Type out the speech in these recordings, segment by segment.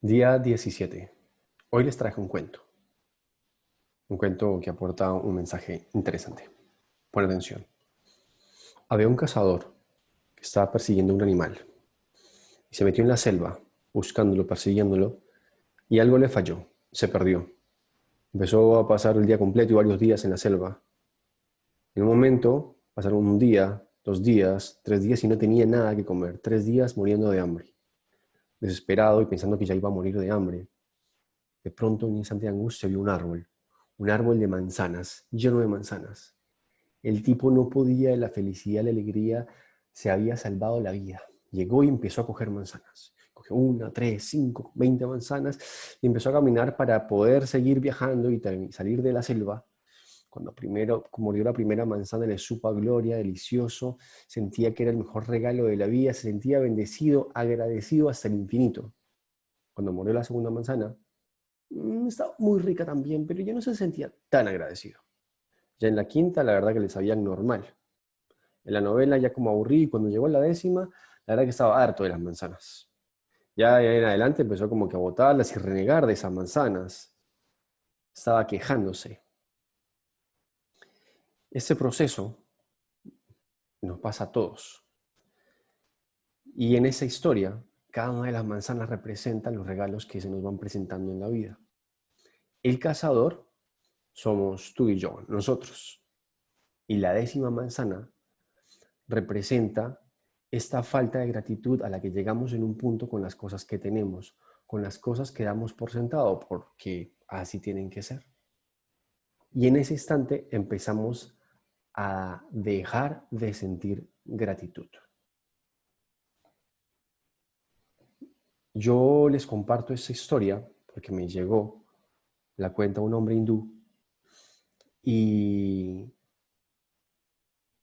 Día 17. Hoy les traje un cuento. Un cuento que aporta un mensaje interesante. Pon atención. Había un cazador que estaba persiguiendo un animal y se metió en la selva buscándolo, persiguiéndolo y algo le falló, se perdió. Empezó a pasar el día completo y varios días en la selva. En un momento pasaron un día, dos días, tres días y no tenía nada que comer. Tres días muriendo de hambre. Desesperado y pensando que ya iba a morir de hambre. De pronto, en un instante de angustia, vio un árbol. Un árbol de manzanas, lleno de manzanas. El tipo no podía de la felicidad, la alegría, se había salvado la vida. Llegó y empezó a coger manzanas. Cogió una, tres, cinco, veinte manzanas y empezó a caminar para poder seguir viajando y salir de la selva cuando primero murió la primera manzana le supo a gloria, delicioso, sentía que era el mejor regalo de la vida, se sentía bendecido, agradecido hasta el infinito. Cuando murió la segunda manzana, mm, estaba muy rica también, pero ya no se sentía tan agradecido. Ya en la quinta, la verdad que le sabían normal. En la novela ya como aburrí, y cuando llegó a la décima, la verdad que estaba harto de las manzanas. Ya en adelante empezó como que a botarlas y renegar de esas manzanas. Estaba quejándose. Ese proceso nos pasa a todos. Y en esa historia, cada una de las manzanas representa los regalos que se nos van presentando en la vida. El cazador somos tú y yo, nosotros. Y la décima manzana representa esta falta de gratitud a la que llegamos en un punto con las cosas que tenemos, con las cosas que damos por sentado, porque así tienen que ser. Y en ese instante empezamos a dejar de sentir gratitud. Yo les comparto esa historia porque me llegó, la cuenta un hombre hindú, y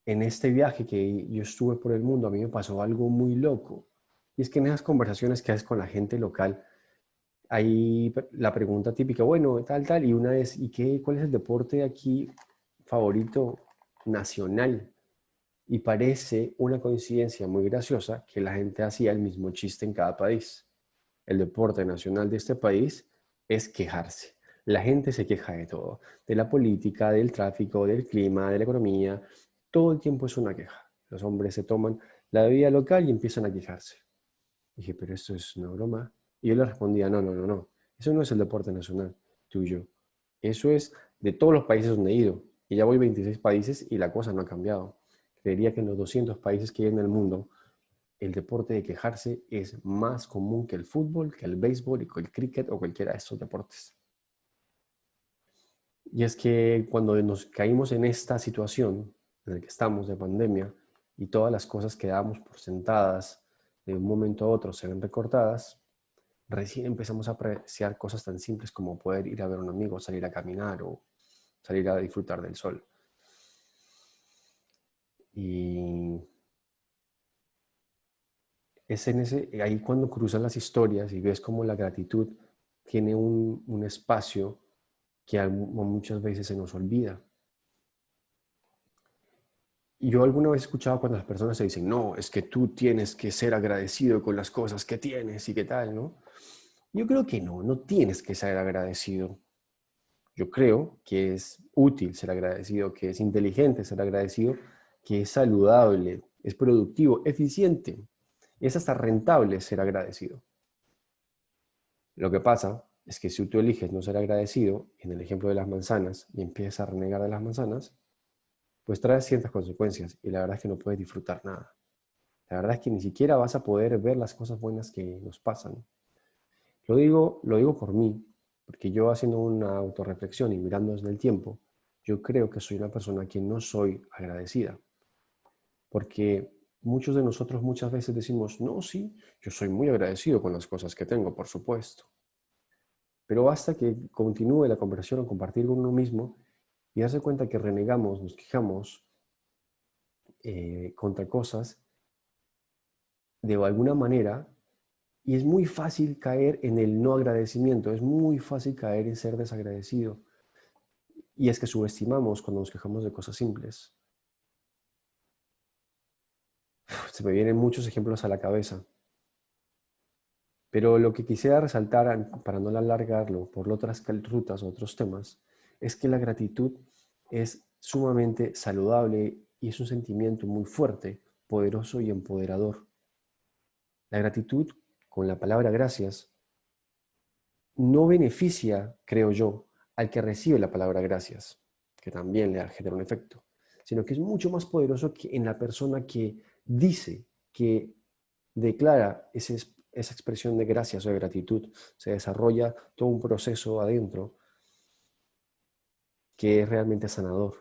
en este viaje que yo estuve por el mundo, a mí me pasó algo muy loco. Y es que en esas conversaciones que haces con la gente local, hay la pregunta típica, bueno, tal, tal, y una es, ¿y qué, cuál es el deporte aquí favorito nacional. Y parece una coincidencia muy graciosa que la gente hacía el mismo chiste en cada país. El deporte nacional de este país es quejarse. La gente se queja de todo, de la política, del tráfico, del clima, de la economía. Todo el tiempo es una queja. Los hombres se toman la bebida local y empiezan a quejarse. dije, pero esto es una broma. Y yo le respondía, no, no, no, no. Eso no es el deporte nacional tuyo. Eso es de todos los países donde he ido. Y ya voy 26 países y la cosa no ha cambiado. Creería que en los 200 países que hay en el mundo, el deporte de quejarse es más común que el fútbol, que el béisbol y que el cricket o cualquiera de estos deportes. Y es que cuando nos caímos en esta situación en la que estamos de pandemia y todas las cosas que damos por sentadas de un momento a otro se ven recortadas, recién empezamos a apreciar cosas tan simples como poder ir a ver a un amigo, salir a caminar o salir a disfrutar del sol. Y es en ese, ahí cuando cruzan las historias y ves cómo la gratitud tiene un, un espacio que muchas veces se nos olvida. Yo alguna vez he escuchado cuando las personas se dicen, no, es que tú tienes que ser agradecido con las cosas que tienes y qué tal, ¿no? Yo creo que no, no tienes que ser agradecido. Yo creo que es útil ser agradecido, que es inteligente ser agradecido, que es saludable, es productivo, eficiente, es hasta rentable ser agradecido. Lo que pasa es que si tú eliges no ser agradecido, en el ejemplo de las manzanas, y empiezas a renegar de las manzanas, pues trae ciertas consecuencias y la verdad es que no puedes disfrutar nada. La verdad es que ni siquiera vas a poder ver las cosas buenas que nos pasan. Lo digo, lo digo por mí, porque yo haciendo una autorreflexión y mirando desde el tiempo, yo creo que soy una persona a quien no soy agradecida. Porque muchos de nosotros muchas veces decimos, no, sí, yo soy muy agradecido con las cosas que tengo, por supuesto. Pero basta que continúe la conversación o compartir con uno mismo y darse cuenta que renegamos, nos quejamos eh, contra cosas de alguna manera y es muy fácil caer en el no agradecimiento, es muy fácil caer en ser desagradecido. Y es que subestimamos cuando nos quejamos de cosas simples. se me vienen muchos ejemplos a la cabeza. Pero lo que quisiera resaltar, para no alargarlo por otras rutas o otros temas, es que la gratitud es sumamente saludable y es un sentimiento muy fuerte, poderoso y empoderador. La gratitud, con la palabra gracias, no beneficia, creo yo, al que recibe la palabra gracias, que también le genera un efecto, sino que es mucho más poderoso que en la persona que dice, que declara esa expresión de gracias o de gratitud. Se desarrolla todo un proceso adentro que es realmente sanador.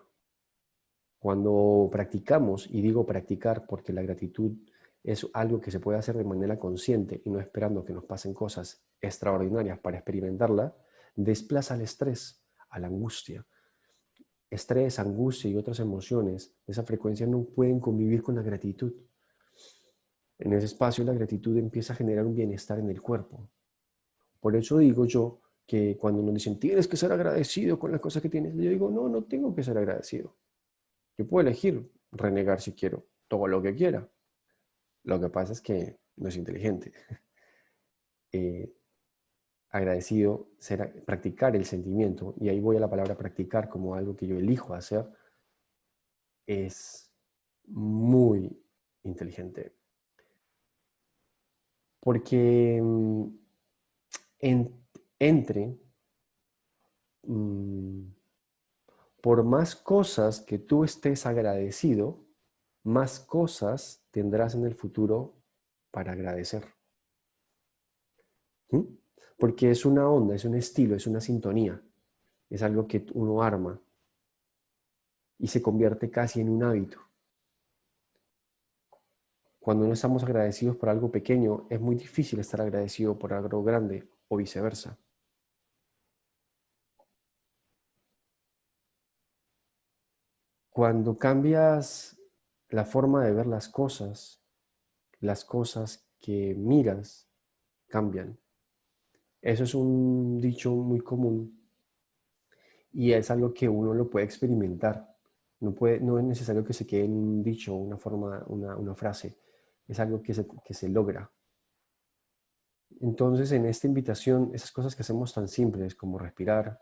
Cuando practicamos, y digo practicar porque la gratitud es algo que se puede hacer de manera consciente y no esperando que nos pasen cosas extraordinarias para experimentarla, desplaza al estrés, a la angustia. Estrés, angustia y otras emociones de esa frecuencia no pueden convivir con la gratitud. En ese espacio la gratitud empieza a generar un bienestar en el cuerpo. Por eso digo yo que cuando nos dicen, tienes que ser agradecido con las cosas que tienes, yo digo, no, no tengo que ser agradecido. Yo puedo elegir renegar si quiero, todo lo que quiera. Lo que pasa es que no es inteligente. Eh, agradecido, ser, practicar el sentimiento, y ahí voy a la palabra practicar como algo que yo elijo hacer, es muy inteligente. Porque mm, entre, mm, por más cosas que tú estés agradecido, más cosas tendrás en el futuro para agradecer. Porque es una onda, es un estilo, es una sintonía. Es algo que uno arma y se convierte casi en un hábito. Cuando no estamos agradecidos por algo pequeño, es muy difícil estar agradecido por algo grande o viceversa. Cuando cambias la forma de ver las cosas, las cosas que miras cambian. Eso es un dicho muy común y es algo que uno lo puede experimentar. No, puede, no es necesario que se quede en un dicho, una forma, una, frase. Es algo que se, que se logra. Entonces, en esta invitación, esas cosas que hacemos tan simples como respirar,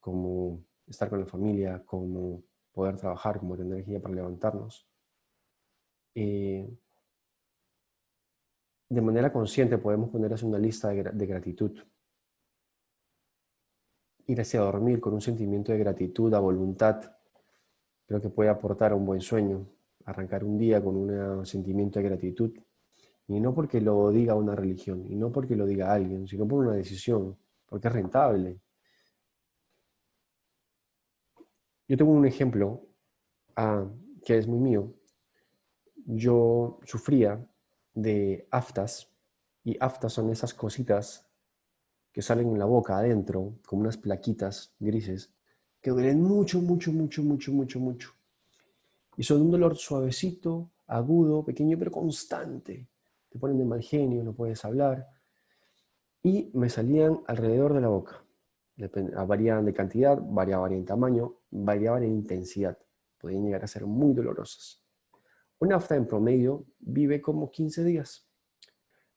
como estar con la familia, como poder trabajar, como tener energía para levantarnos, eh, de manera consciente podemos ponerles una lista de gratitud ir hacia dormir con un sentimiento de gratitud a voluntad, creo que puede aportar un buen sueño, arrancar un día con un sentimiento de gratitud, y no porque lo diga una religión, y no porque lo diga alguien, sino por una decisión, porque es rentable. Yo tengo un ejemplo ah, que es muy mío. Yo sufría de aftas, y aftas son esas cositas que salen en la boca adentro, como unas plaquitas grises, que duelen mucho, mucho, mucho, mucho, mucho, mucho. Y son un dolor suavecito, agudo, pequeño, pero constante. Te ponen de mal genio, no puedes hablar. Y me salían alrededor de la boca. Variaban de cantidad, variaban en tamaño, variaban en intensidad. Podían llegar a ser muy dolorosas. Una afta en promedio vive como 15 días.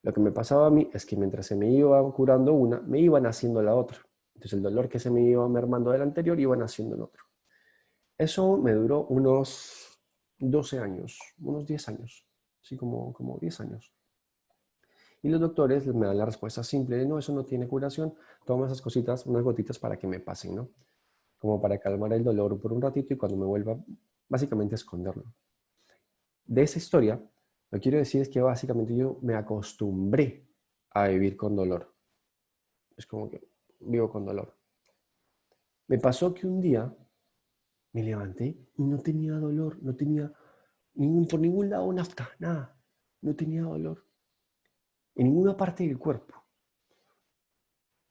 Lo que me pasaba a mí es que mientras se me iba curando una, me iban haciendo la otra. Entonces el dolor que se me iba mermando del anterior iba naciendo el otro. Eso me duró unos 12 años, unos 10 años, así como, como 10 años. Y los doctores me dan la respuesta simple no, eso no tiene curación, toma esas cositas, unas gotitas para que me pasen, ¿no? Como para calmar el dolor por un ratito y cuando me vuelva, básicamente esconderlo. De esa historia lo que quiero decir es que básicamente yo me acostumbré a vivir con dolor. Es como que vivo con dolor. Me pasó que un día me levanté y no tenía dolor, no tenía ningún, por ningún lado nafta, nada. No tenía dolor. En ninguna parte del cuerpo.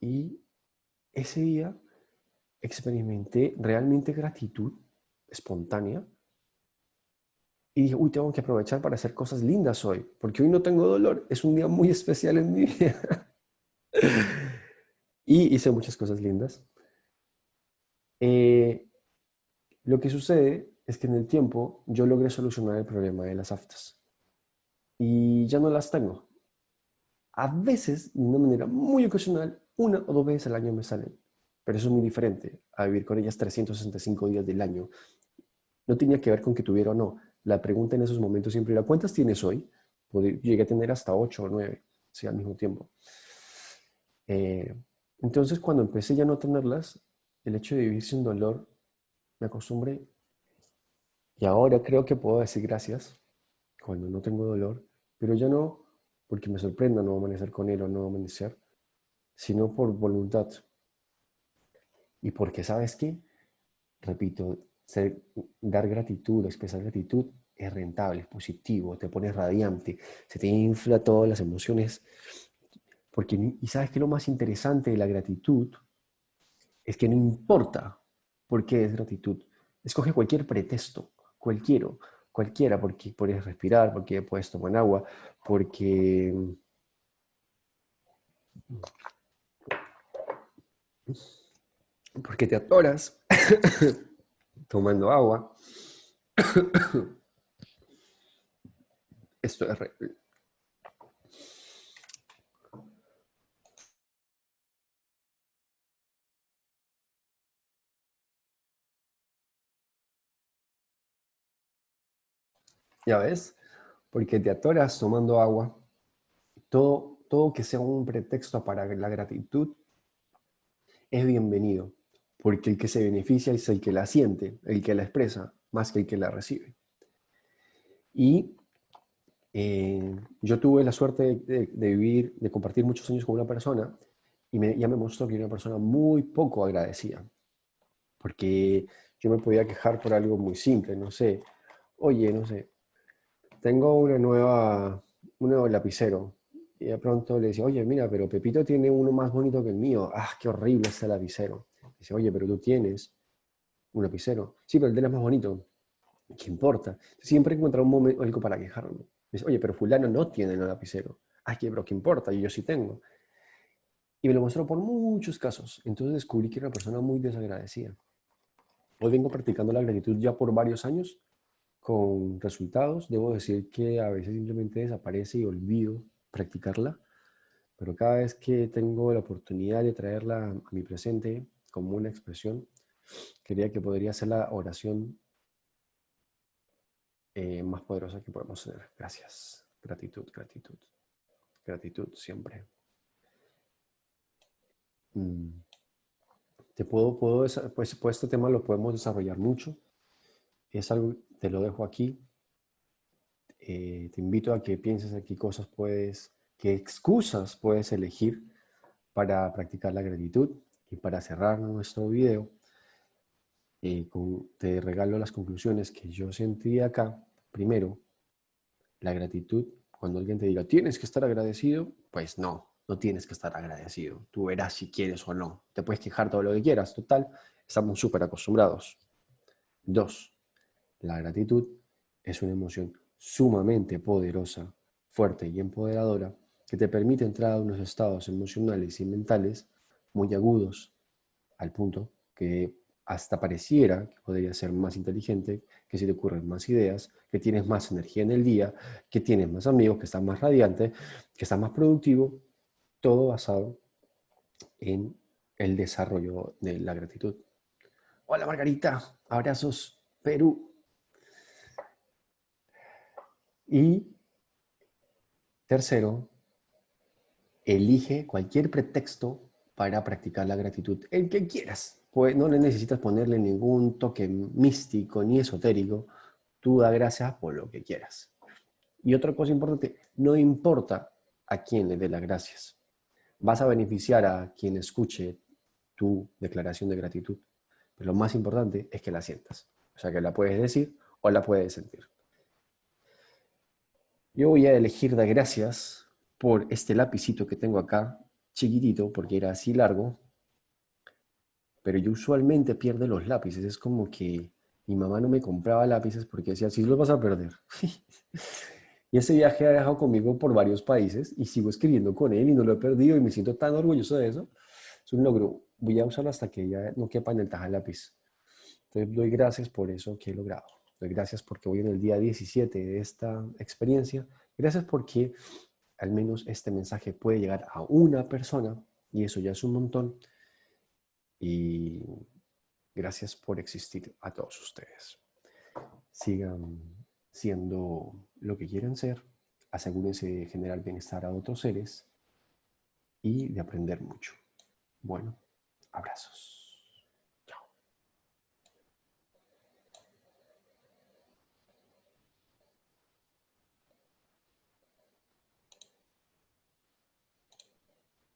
Y ese día experimenté realmente gratitud espontánea y dije, uy, tengo que aprovechar para hacer cosas lindas hoy, porque hoy no tengo dolor, es un día muy especial en mi vida. y hice muchas cosas lindas. Eh, lo que sucede es que en el tiempo yo logré solucionar el problema de las aftas. y ya no las tengo. A veces, de una manera muy ocasional, una o dos veces al año me salen. Pero eso es muy diferente a vivir con ellas 365 días del año. No tenía que ver con que tuviera o no. La pregunta en esos momentos siempre era, ¿cuántas tienes hoy? Llegué a tener hasta 8 o 9, sí, al mismo tiempo. Eh, entonces, cuando empecé ya no tenerlas, el hecho de vivir sin dolor, me acostumbré. Y ahora creo que puedo decir gracias cuando no tengo dolor, pero ya no porque me sorprenda no amanecer con él o no amanecer, sino por voluntad. Y porque, ¿sabes qué? Repito, dar gratitud, expresar gratitud es rentable, es positivo, te pones radiante, se te infla todas las emociones. Porque, y sabes que lo más interesante de la gratitud es que no importa por qué es gratitud. Escoge cualquier pretexto, cualquiera, cualquiera, porque puedes respirar, porque puedes tomar agua, porque... Porque te atoras tomando agua. Esto es... Ya ves, porque te atoras tomando agua. Todo, todo que sea un pretexto para la gratitud es bienvenido, porque el que se beneficia es el que la siente, el que la expresa, más que el que la recibe. Y eh, yo tuve la suerte de, vivir, de compartir muchos años con una persona y ya me mostró que era una persona muy poco agradecida, porque yo me podía quejar por algo muy simple, no sé, oye, no sé, tengo una nueva, un nuevo lapicero. Y de pronto le dice, oye, mira, pero Pepito tiene uno más bonito que el mío. Ah, qué horrible ese lapicero. Dice, oye, pero tú tienes un lapicero. Sí, pero el de él es más bonito. ¿Qué importa? Siempre encuentro un momento, algo para quejarme. Dice, oye, pero fulano no tiene un lapicero. Ah, ¿qué, pero qué importa? Y yo sí tengo. Y me lo mostró por muchos casos. Entonces descubrí que era una persona muy desagradecida. Hoy vengo practicando la gratitud ya por varios años con resultados. Debo decir que a veces simplemente desaparece y olvido practicarla, pero cada vez que tengo la oportunidad de traerla a mi presente como una expresión, quería que podría ser la oración eh, más poderosa que podemos tener. Gracias. Gratitud, gratitud. Gratitud siempre. Mm. Te puedo, puedo, pues, pues este tema lo podemos desarrollar mucho. Es algo te lo dejo aquí. Eh, te invito a que pienses aquí cosas puedes, qué excusas puedes elegir para practicar la gratitud. Y para cerrar nuestro video, eh, te regalo las conclusiones que yo sentí acá. Primero, la gratitud. Cuando alguien te diga, tienes que estar agradecido, pues no, no tienes que estar agradecido. Tú verás si quieres o no. Te puedes quejar todo lo que quieras. Total, estamos súper acostumbrados. Dos, la gratitud es una emoción sumamente poderosa, fuerte y empoderadora que te permite entrar a unos estados emocionales y mentales muy agudos, al punto que hasta pareciera que podría ser más inteligente, que se te ocurren más ideas, que tienes más energía en el día, que tienes más amigos, que estás más radiante, que estás más productivo, todo basado en el desarrollo de la gratitud. Hola Margarita, abrazos, Perú. Y tercero, elige cualquier pretexto para practicar la gratitud, el que quieras. Pues no necesitas ponerle ningún toque místico ni esotérico. Tú da gracias por lo que quieras. Y otra cosa importante, no importa a quién le dé las gracias. Vas a beneficiar a quien escuche tu declaración de gratitud. Pero lo más importante es que la sientas. O sea, que la puedes decir o la puedes sentir. Yo voy a elegir dar gracias por este lapicito que tengo acá, chiquitito, porque era así largo, pero yo usualmente pierdo los lápices. Es como que mi mamá no me compraba lápices porque decía, si los vas a perder. y ese viaje ha dejado conmigo por varios países y sigo escribiendo con él y no lo he perdido y me siento tan orgulloso de eso. Es un logro. Voy a usarlo hasta que ya no quepa en el taja lápiz. Entonces doy gracias por eso que he logrado. Doy gracias porque voy en el día 17 de esta experiencia Gracias porque al menos este mensaje puede llegar a una persona y eso ya es un montón. Y gracias por existir a todos ustedes. Sigan siendo lo que quieren ser, asegúrense de generar bienestar a otros seres y de aprender mucho. Bueno, abrazos.